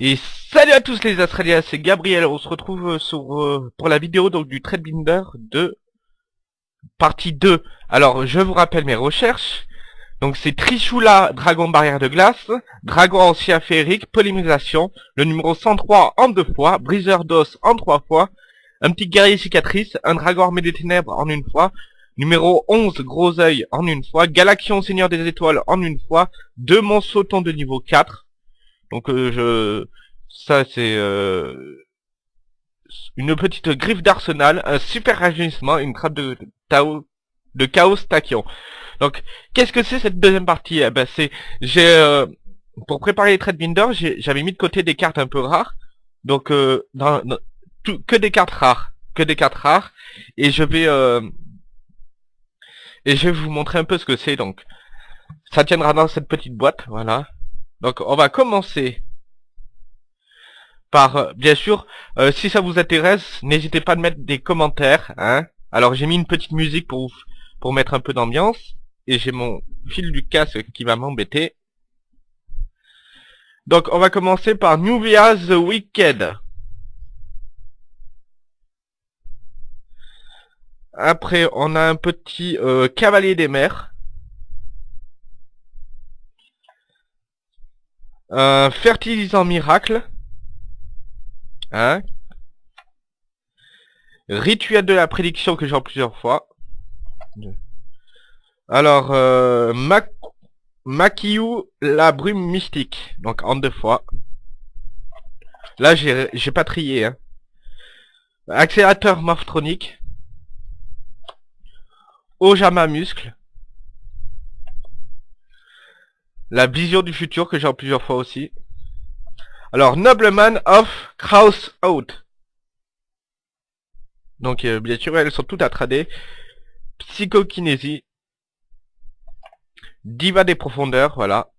Et salut à tous les Australiens, c'est Gabriel, on se retrouve euh, euh, pour la vidéo donc du Binder de partie 2. Alors je vous rappelle mes recherches, donc c'est Trichula, Dragon Barrière de Glace, Dragon Ancien Féerique, Polymérisation, le numéro 103 en deux fois, Briseur d'os en trois fois, un petit guerrier cicatrice, un Dragon Armé des Ténèbres en une fois, numéro 11 Gros œil en une fois, Galaxion Seigneur des Étoiles en une fois, deux Monsotons de niveau 4, donc euh, je ça c'est euh, une petite griffe d'arsenal, un super rajeunissement, une trappe de Tao de chaos tachyon. Donc qu'est-ce que c'est cette deuxième partie? Eh ben c'est j'ai euh, pour préparer les trade binder, j'avais mis de côté des cartes un peu rares. Donc tout, que des cartes rares, que des cartes rares et je vais et je vais vous montrer un peu ce que c'est donc ça tiendra dans cette petite boîte, voilà. Donc on va commencer par, euh, bien sûr, euh, si ça vous intéresse, n'hésitez pas à mettre des commentaires. Hein. Alors j'ai mis une petite musique pour pour mettre un peu d'ambiance. Et j'ai mon fil du casque qui va m'embêter. Donc on va commencer par Nubia the Wicked. Après on a un petit euh, cavalier des mers. Un fertilisant miracle. Hein? Rituel de la prédiction que j'ai en plusieurs fois. Alors, euh, Makiyu, la brume mystique. Donc en deux fois. Là, j'ai pas trié. Hein. Accélérateur morphronique. Ojama muscle. La vision du futur que j'ai en plusieurs fois aussi. Alors, Nobleman of Kraus Out. Donc, euh, bien sûr, elles sont toutes à trader. Psychokinésie. Diva des profondeurs, voilà.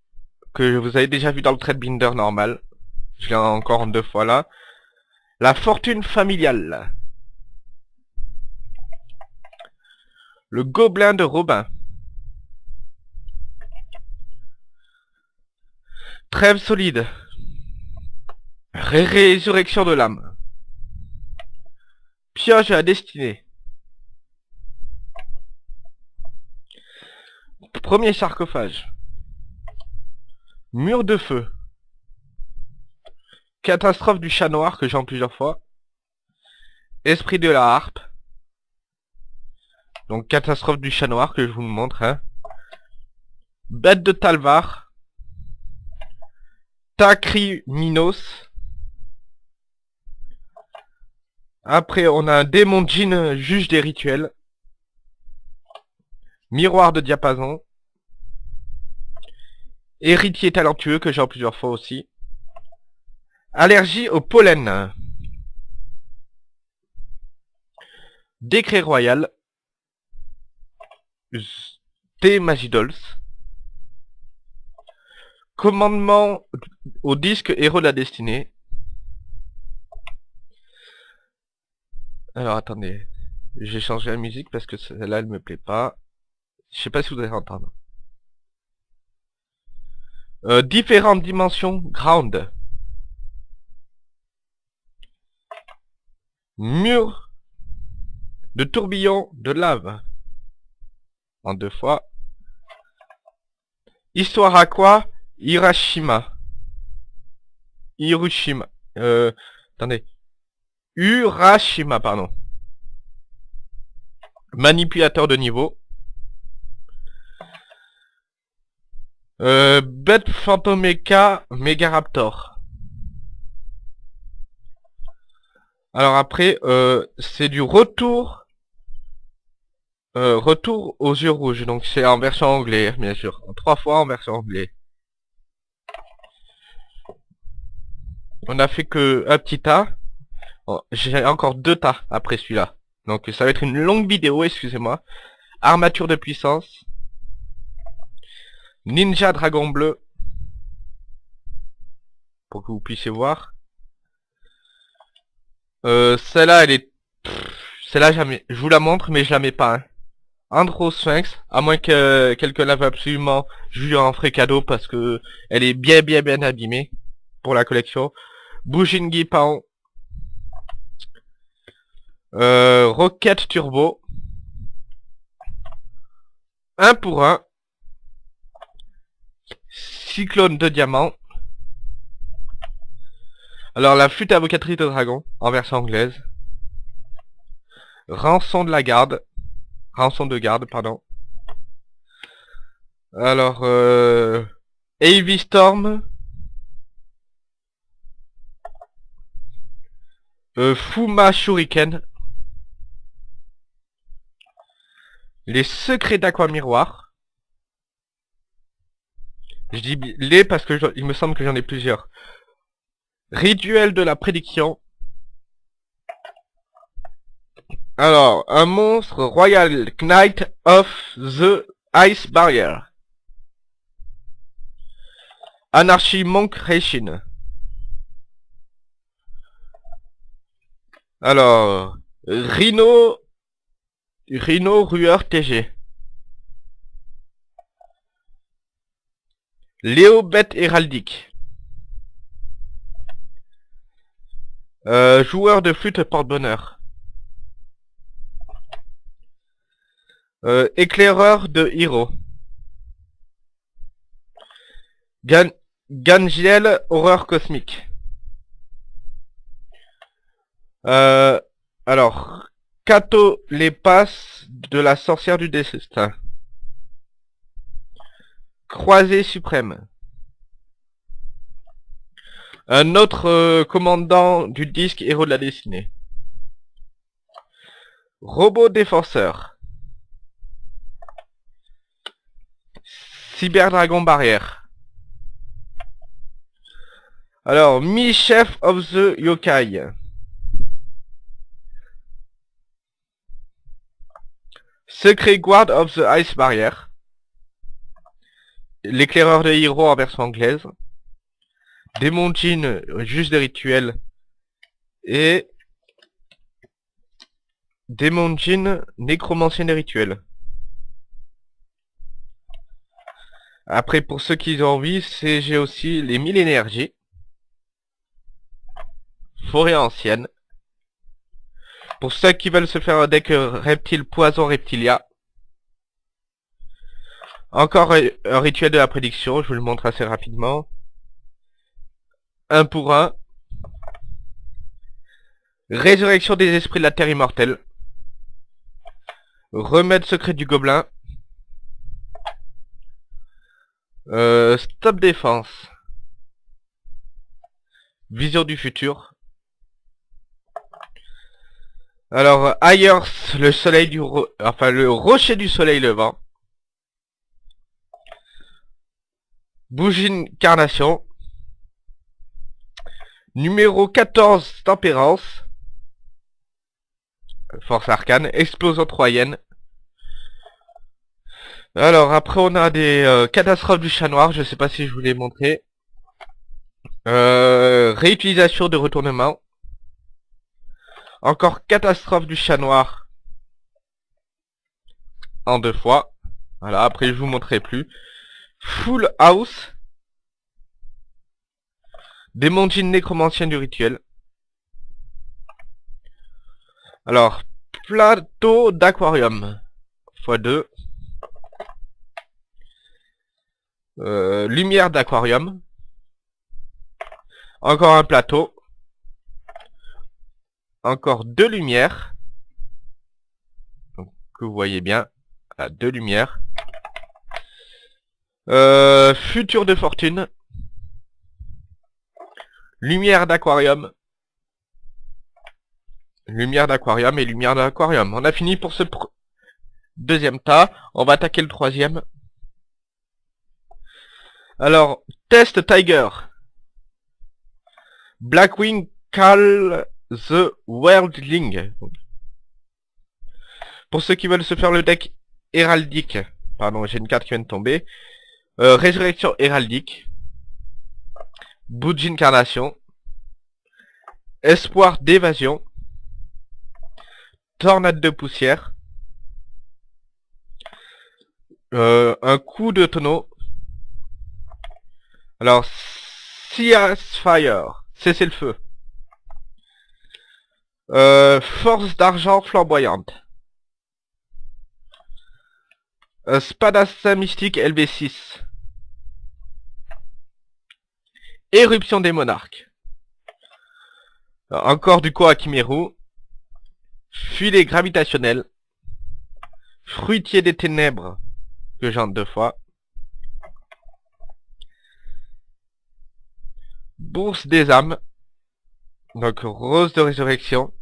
Que vous avez déjà vu dans le trade binder normal. Je l'ai encore en deux fois là. La fortune familiale. Le gobelin de Robin. Trêve solide. Ré Résurrection de l'âme. Pioche à destinée. Premier sarcophage. Mur de feu. Catastrophe du chat noir que j'ai en plusieurs fois. Esprit de la harpe. Donc catastrophe du chat noir que je vous montre. Hein. Bête de Talvar. Minos. Après, on a un démon djinn, juge des rituels. Miroir de diapason. Héritier talentueux, que j'ai en plusieurs fois aussi. Allergie au pollen. Décret royal. T Magidols. Commandement au disque Héros de la Destinée. Alors attendez, j'ai changé la musique parce que celle-là elle me plaît pas. Je sais pas si vous allez entendre. Euh, différentes dimensions ground. Mur de tourbillon de lave. En deux fois. Histoire à quoi? Hiroshima. Hiroshima. Euh, attendez. Urashima, pardon. Manipulateur de niveau. Euh, Bête Megaraptor. Alors après, euh, c'est du retour euh, retour aux yeux rouges. Donc c'est en version anglais, bien sûr. Trois fois en version anglais. On a fait que un petit A. Oh, J'ai encore deux tas après celui-là. Donc ça va être une longue vidéo, excusez-moi. Armature de puissance. Ninja Dragon Bleu. Pour que vous puissiez voir. Euh, celle-là, elle est... Celle-là, jamais. je vous la montre, mais mets pas. Hein. Andro Sphinx, à moins que quelqu'un la absolument, je lui en ferai cadeau parce que elle est bien bien bien abîmée pour la collection. Bujingi Paon. Euh, Rocket Turbo. Un pour un. Cyclone de diamant. Alors la flûte avocatrice de dragon, en version anglaise. Rançon de la garde. Rançon de garde, pardon. Alors, euh... Heavy Storm. Euh, Fuma Shuriken. Les secrets d'Aqua Miroir. Je dis les parce que il me semble que j'en ai plusieurs. Rituel de la prédiction. Alors, un monstre Royal Knight of the Ice Barrier. Anarchy Monk Reishin. Alors, Rhino... Rhino Rueur TG. Léo Bête Héraldique. Euh, joueur de flûte porte-bonheur. Euh, éclaireur de Hiro. Gan Gangiel, horreur cosmique. Euh, alors, Kato les passes de la sorcière du destin. Croisé suprême. Un autre euh, commandant du disque héros de la destinée. Robot défenseur. Cyberdragon barrière. Alors, mi-chef of the yokai. Secret Guard of the Ice Barrier. L'éclaireur de héros en version anglaise. Démon Jean, juste des rituels. Et... Démon Jean, nécromancien des rituels. Après, pour ceux qui ont envie, c'est j'ai aussi les 1000 énergies. Forêt ancienne. Pour ceux qui veulent se faire un deck reptile poison reptilia. Encore un rituel de la prédiction, je vous le montre assez rapidement. Un pour un. Résurrection des esprits de la terre immortelle. Remède secret du gobelin. Euh, stop défense. Vision du futur. Alors, ailleurs, le soleil du... Enfin, le rocher du soleil levant. Bougie carnation. Numéro 14, tempérance. Force arcane. Explosion troyenne. Alors après on a des euh, catastrophes du chat noir, je sais pas si je vous l'ai montré. Euh, réutilisation de retournement. Encore catastrophe du chat noir. En deux fois. Voilà, après je vous montrerai plus. Full house. Démontine nécromancien du rituel. Alors, plateau d'aquarium. x2. Euh, lumière d'aquarium. Encore un plateau. Encore deux lumières. Donc, que vous voyez bien. deux lumières. Euh, futur de fortune. Lumière d'aquarium. Lumière d'aquarium et lumière d'aquarium. On a fini pour ce deuxième tas. On va attaquer le troisième. Alors, test Tiger. Blackwing Cal The Worldling. Pour ceux qui veulent se faire le deck héraldique, pardon, j'ai une carte qui vient de tomber. Euh, résurrection héraldique. Bout d'incarnation. Espoir d'évasion. Tornade de poussière. Euh, un coup de tonneau. Alors, Fire, cessez le feu. Euh, force d'argent flamboyante. Euh, Spadassin mystique LV6. Éruption des monarques. encore du Koakimeru. Filet gravitationnel. Fruitier des ténèbres. Que j'entre deux fois. Bourse des âmes. Donc rose de résurrection.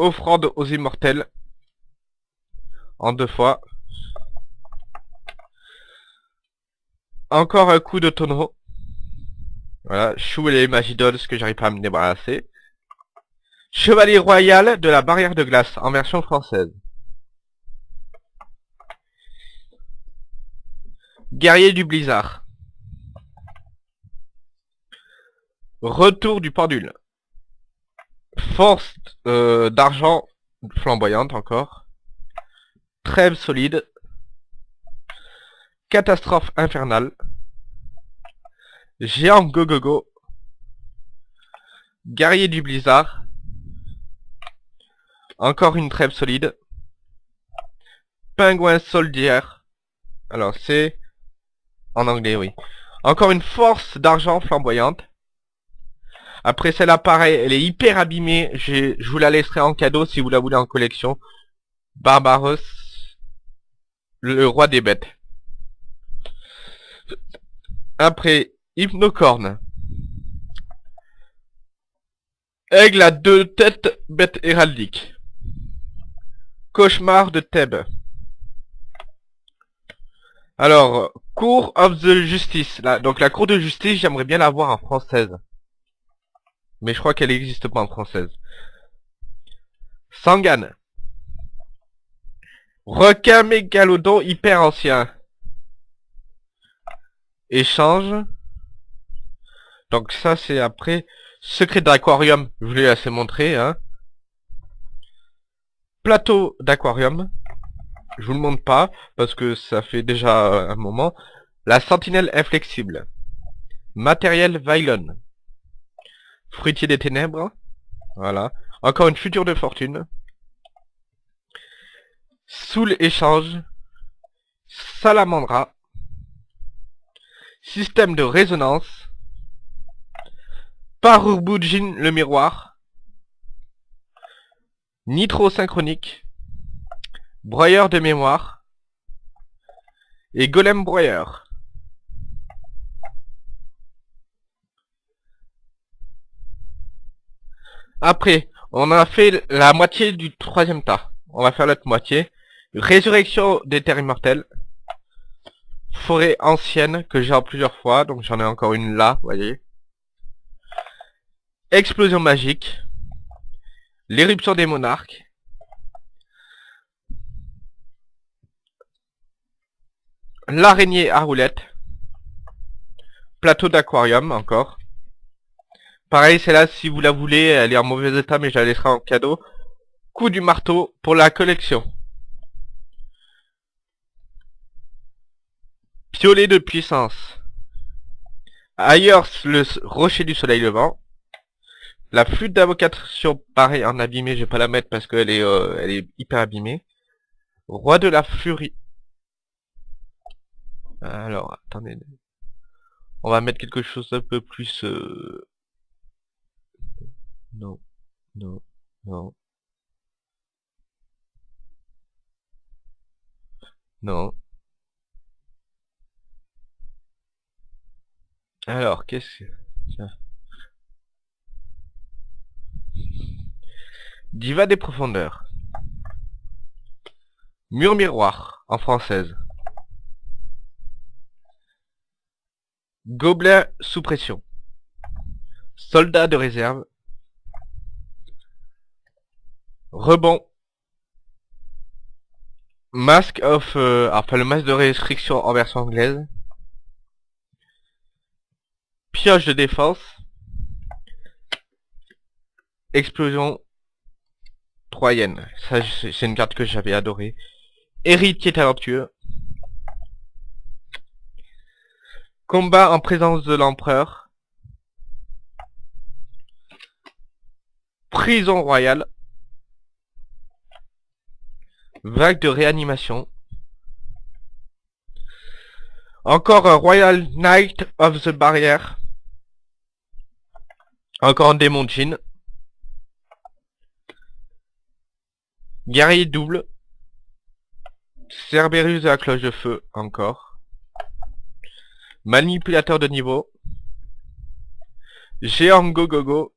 Offrande aux immortels. En deux fois. Encore un coup de tonneau. Voilà, chou et les magidoles que j'arrive pas à me débarrasser. Chevalier royal de la barrière de glace en version française. Guerrier du blizzard. Retour du pendule. Force euh, d'argent flamboyante encore. Trêve solide. Catastrophe infernale. Géant go-go-go. Guerrier du blizzard. Encore une trêve solide. Pingouin soldier. Alors c'est... En anglais, oui. Encore une force d'argent flamboyante. Après celle-là, pareil, elle est hyper abîmée. Je vous la laisserai en cadeau si vous la voulez en collection. Barbaros, le roi des bêtes. Après, Hypnocorne. Aigle à deux têtes, bête héraldique. Cauchemar de Thèbes. Alors, Cour of the Justice. Donc la Cour de Justice, j'aimerais bien la voir en française. Mais je crois qu'elle n'existe pas en française. Sangan. Requin mégalodon hyper ancien. Échange. Donc ça c'est après. Secret d'aquarium, je vous l'ai assez montré. Hein. Plateau d'aquarium. Je vous le montre pas parce que ça fait déjà un moment. La sentinelle inflexible. Matériel Vylon. Fruitier des ténèbres. Voilà. Encore une future de fortune. Soul échange. Salamandra. Système de résonance. Parurbujin le miroir. Nitro synchronique. Broyeur de mémoire. Et golem broyeur. Après, on a fait la moitié du troisième tas. On va faire l'autre moitié. Résurrection des terres immortelles. Forêt ancienne que j'ai en plusieurs fois. Donc j'en ai encore une là, vous voyez. Explosion magique. L'éruption des monarques. L'araignée à roulette. Plateau d'aquarium encore. Pareil, c'est là si vous la voulez, elle est en mauvais état, mais je la laisserai en cadeau. Coup du marteau pour la collection. Piolet de puissance. Ailleurs, le rocher du soleil levant. La flûte d'invocation, pareil, en abîmé, je vais pas la mettre parce qu'elle est, euh, est hyper abîmée. Roi de la furie. Alors, attendez. On va mettre quelque chose d'un peu plus... Euh, non, non, non. Non. Alors, qu'est-ce que... Tiens. Diva des profondeurs. Mur miroir, en française. Gobelin sous pression. Soldat de réserve. Rebond, Mask of, euh, enfin le masque de restriction en version anglaise, pioche de défense, explosion troyenne, c'est une carte que j'avais adorée, héritier talentueux, combat en présence de l'empereur, prison royale, Vague de réanimation. Encore un Royal Knight of the Barrier. Encore un démon Jean. Guerrier double. Cerberus à cloche de feu, encore. Manipulateur de niveau. Géant Go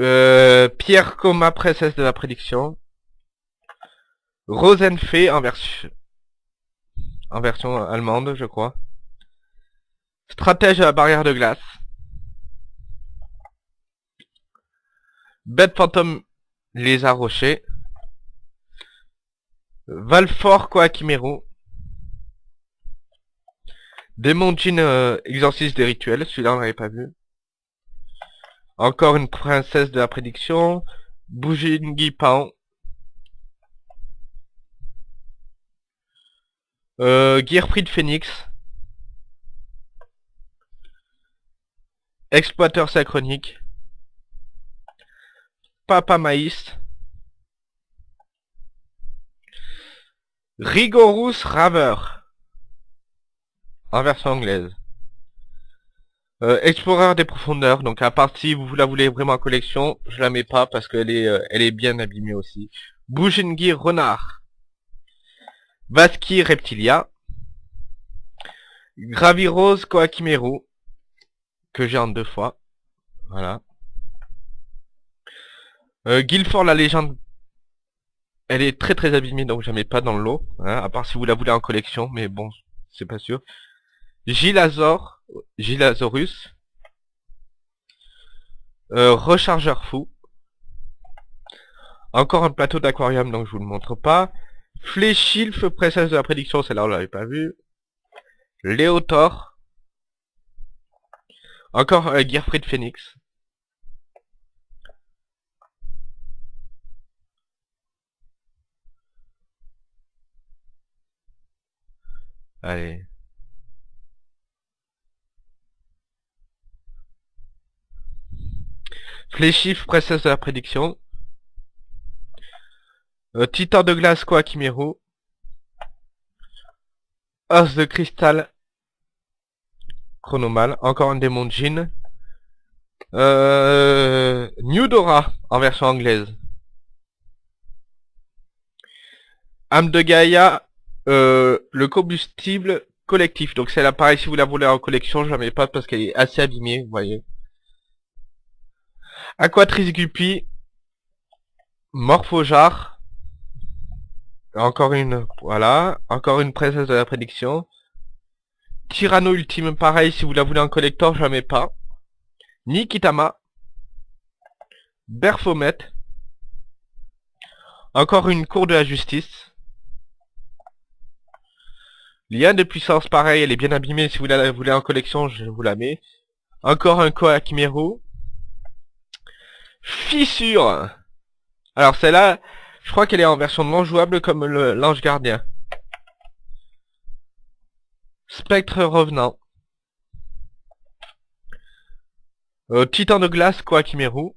Euh, Pierre Coma, princesse de la prédiction. Rosenfee en version allemande, je crois. Stratège à la barrière de glace. Bête fantôme lézard rocher. Valfort Koakimeru. Démon Jin euh, exorciste des rituels, celui-là on l'avait pas vu. Encore une princesse de la prédiction. Bujingi Pan. Euh, de Phoenix. Exploiteur synchronique. Papa Maïs. Rigorous Raver. En version anglaise. Euh, Explorer des profondeurs, donc à part si vous la voulez vraiment en collection, je la mets pas parce qu'elle est, euh, elle est bien abîmée aussi. Bujingi Renard. Vaski Reptilia. Gravirose Koakimeru. Que j'ai en deux fois. Voilà. Euh, Guilford la légende. Elle est très très abîmée donc je la mets pas dans le lot. Hein, à part si vous la voulez en collection, mais bon, c'est pas sûr. Gilazor. Gilasaurus. Euh, rechargeur fou. Encore un plateau d'aquarium, donc je vous le montre pas. Fléchilf, princesse de la prédiction, celle-là on l'avait pas vu. Léotor. Encore un Gearfried Phoenix. Allez. Fléchif, princesse de la prédiction. Euh, Titan de glace, quoi. Os de cristal. Chronomal. Encore un démon Jin. Euh, New Dora, en version anglaise. Âme de Gaïa, euh, le combustible collectif. Donc c'est l'appareil, si vous la voulez en collection, je la mets pas parce qu'elle est assez abîmée, vous voyez. Aquatrice Guppy. Morphojar. Encore une, voilà. Encore une princesse de la prédiction. Tyranno Ultime, pareil, si vous la voulez en collector, mets pas. Nikitama. Berfomet. Encore une cour de la justice. Lien de puissance, pareil, elle est bien abîmée, si vous la voulez en collection, je vous la mets. Encore un Koa Fissure Alors celle-là, je crois qu'elle est en version non jouable comme l'ange gardien. Spectre revenant. Euh, Titan de glace, Koakimeru.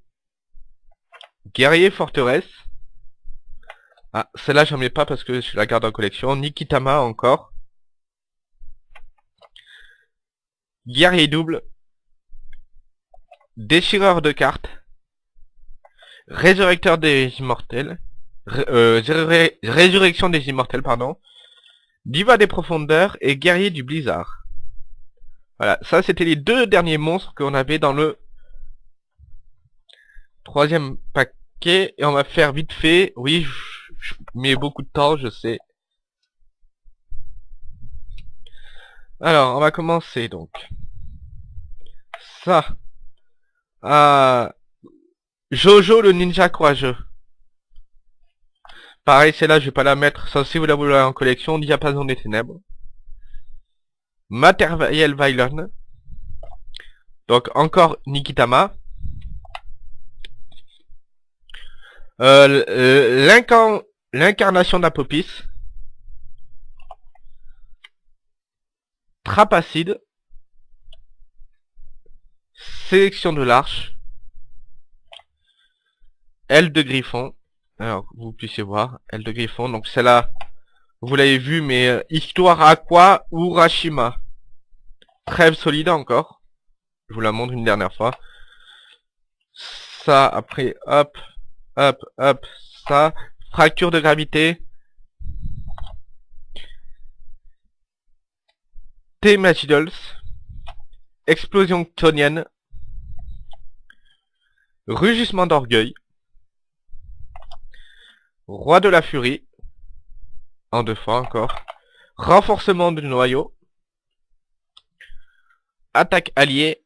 Guerrier forteresse. Ah, celle-là j'en mets pas parce que je la garde en collection. Nikitama encore. Guerrier double. Déchireur de cartes. Résurrecteur des immortels. Euh, résurrection des immortels, pardon. Diva des profondeurs et guerrier du blizzard. Voilà, ça c'était les deux derniers monstres qu'on avait dans le troisième paquet. Et on va faire vite fait. Oui, je, mets beaucoup de temps, je sais. Alors, on va commencer donc. Ça. Ah, Jojo le ninja courageux. Pareil, c'est là je vais pas la mettre, sauf si vous la voulez en collection, Diapason des ténèbres. Materiel Violon. Donc encore Nikitama. Euh, L'incarnation d'Apopis. Trapacide. Sélection de l'arche. Aile de griffon. Alors, vous puissiez voir. Aile de griffon. Donc, celle-là, vous l'avez vu, mais euh, Histoire Aqua Urashima? Trêve solide encore. Je vous la montre une dernière fois. Ça, après, hop, hop, hop, ça. Fracture de gravité. T-Magidals. Explosion tonienne. Rugissement d'orgueil. Roi de la furie. En deux fois encore. Renforcement du noyau. Attaque alliée.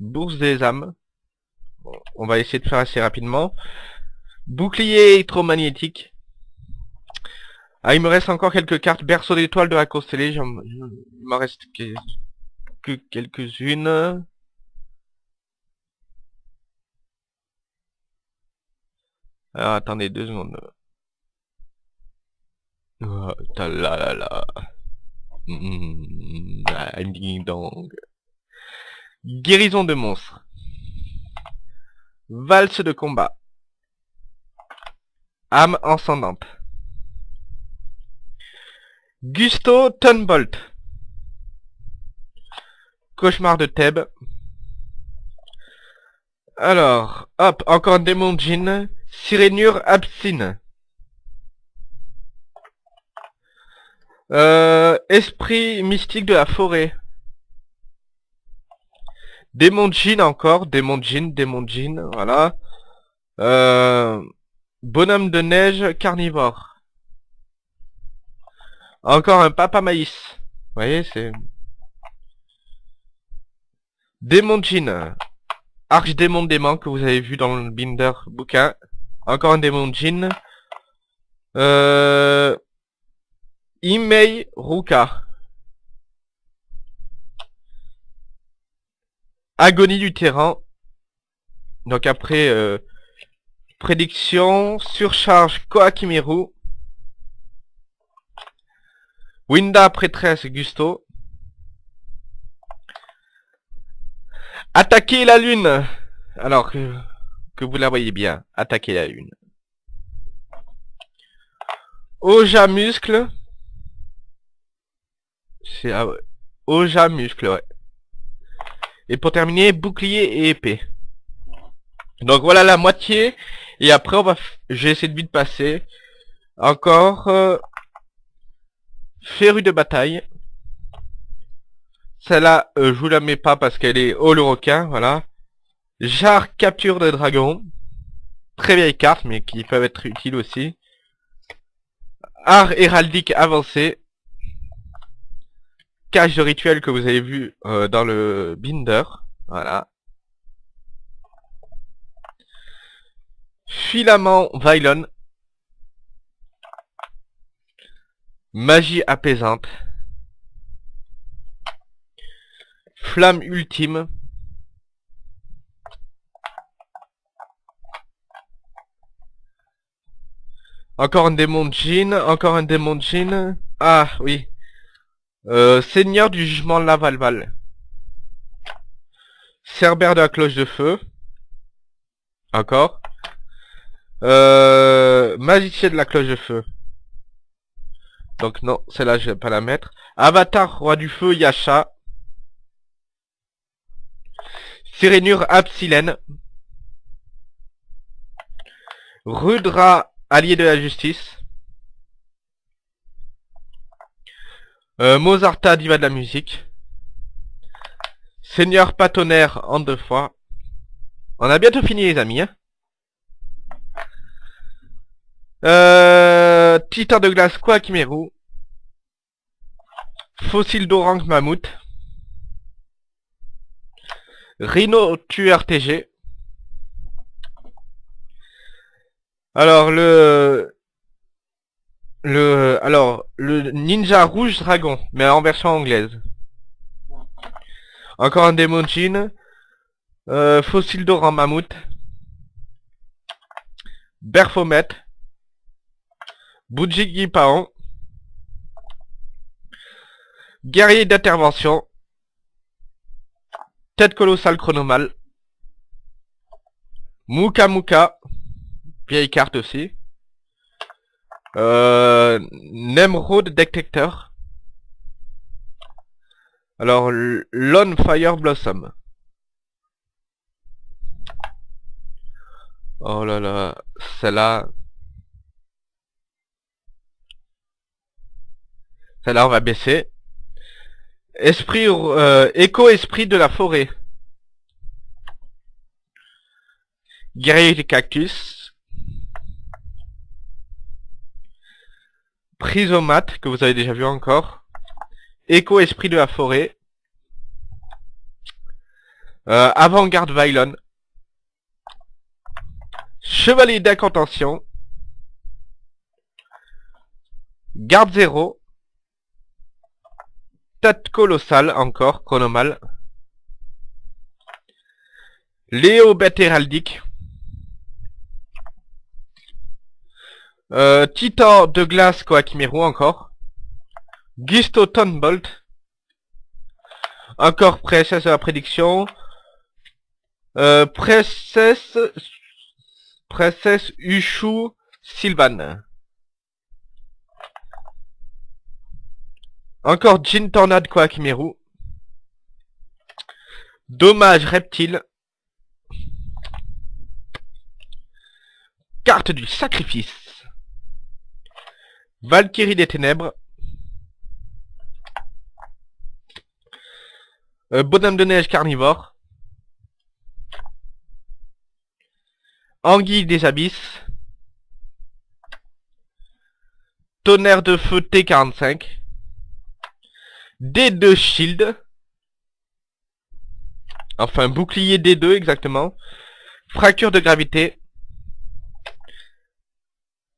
Bourse des âmes. On va essayer de faire assez rapidement. Bouclier électromagnétique. Ah, il me reste encore quelques cartes. Berceau d'étoiles de la constellée. Il m'en reste que quelques-unes. Alors, attendez deux secondes. Oh, ta la la la. Mmh, ding dong. Guérison de monstres. Valse de combat. Âme encendante. Gusto Tunbolt. Cauchemar de Thèbes. Alors, hop, encore un démon djinn. Sirénure absine. Euh, esprit mystique de la forêt. Démon djinn encore, démon djinn, démon djinn, voilà. Euh, bonhomme de neige carnivore. Encore un papa maïs. Vous voyez, c'est... Démon djinn. Archdémon démon que vous avez vu dans le Binder bouquin. Encore un démon djinn. Euh... Imei Ruka. Agonie du terrain. Donc après, euh, prédiction, surcharge Koakimeru. Winda prêtresse Gusto. Attaquer la lune. Alors que, vous la voyez bien. Attaquer la lune. Oja muscle. C'est Oja muscle, ouais. Et pour terminer, bouclier et épée. Donc voilà la moitié. Et après, on va, j'ai essayé de vite passer. Encore, euh, Féru de bataille. Celle-là, euh, je vous la mets pas parce qu'elle est au le requin, voilà. Jar capture de dragon. Très vieille carte, mais qui peuvent être utiles aussi. Art héraldique avancé. Cache de rituel que vous avez vu euh, dans le binder. Voilà. Filament Vylon. Magie apaisante. Flamme ultime. Encore un démon de jean, encore un démon de jean. Ah, oui. Euh, Seigneur du jugement Lavalval. Cerbère de la cloche de feu. Encore. Euh, magicien de la cloche de feu. Donc non, celle-là je vais pas la mettre. Avatar, roi du feu, Yasha. Sirénure Absilène. Rudra, allié de la justice. Euh, Mozarta, diva de la musique. Seigneur Patonnerre en deux fois. On a bientôt fini les amis. Hein euh, Titan de glace Quakimeru. Fossile d'orange mammouth. Rhino tueur TG. Alors le le alors le ninja rouge dragon, mais en version anglaise. Encore un démon jean. Euh, fossile d'or en mammouth. Berfomet. Bujigi Paon. Guerrier d'intervention. Tête colossale chronomale. Muka Muka. Vieille carte aussi. Euh, Nemrod Detector. Alors, Lone Fire Blossom. Oh là là, celle-là... Celle-là, on va baisser. Esprit, euh, écho-esprit de la forêt. Guerrier des cactus. Prisomate, que vous avez déjà vu encore. Écho-esprit de la forêt. Euh, Avant-garde Vylon. Chevalier d'incantation. Garde zéro. Tête colossale encore, chronomal. Léo bête héraldique. Euh, de glace Koakimeru encore. Gisto Thunbolt. Encore Princesse de la prédiction. Euh, Princesse... Princesse Ushu Sylvan. Encore Jin Tornade Koakimeru. Dommage Reptile. Carte du sacrifice. Valkyrie des ténèbres. Euh, bonhomme de neige carnivore. Anguille des abysses. Tonnerre de feu T45. D2 shield. Enfin, bouclier D2 exactement. Fracture de gravité.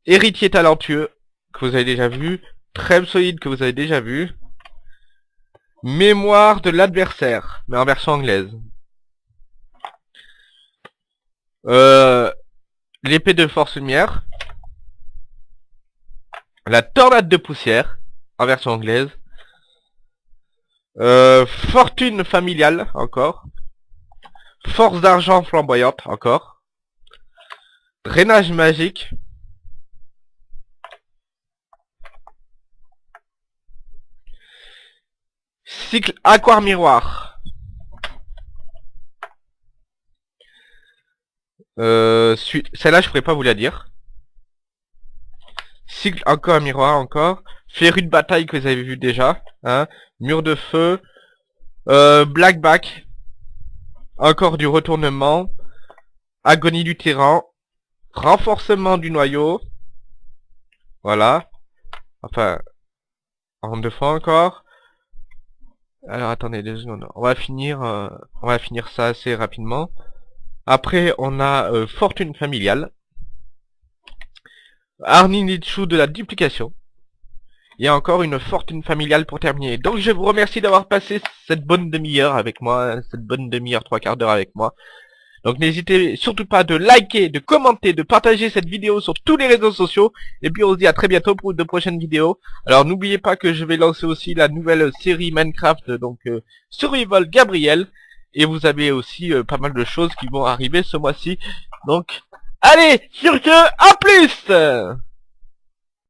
Héritier talentueux, que vous avez déjà vu. Trêve solide, que vous avez déjà vu. Mémoire de l'adversaire, mais en version anglaise. Euh, L'épée de force lumière. La tornade de poussière, en version anglaise. Euh, fortune familiale, encore. Force d'argent flamboyante, encore. Drainage magique. Cycle aquar miroir. Euh, Celle-là, je pourrais pas vous la dire. Cycle encore miroir encore. Féru de bataille que vous avez vu déjà. Hein. Mur de feu. Euh, Blackback. Encore du retournement. Agonie du terrain. Renforcement du noyau. Voilà. Enfin. En deux fois encore. Alors attendez deux secondes. On va finir, euh, on va finir ça assez rapidement. Après, on a euh, fortune familiale. Arninitsu de la duplication. Il y a encore une fortune familiale pour terminer. Donc je vous remercie d'avoir passé cette bonne demi-heure avec moi, cette bonne demi-heure, trois quarts d'heure avec moi. Donc n'hésitez surtout pas de liker, de commenter, de partager cette vidéo sur tous les réseaux sociaux. Et puis on se dit à très bientôt pour de prochaines vidéos. Alors n'oubliez pas que je vais lancer aussi la nouvelle série Minecraft, donc euh, Survival Gabriel. Et vous avez aussi euh, pas mal de choses qui vont arriver ce mois-ci. Donc, allez, sur que, à plus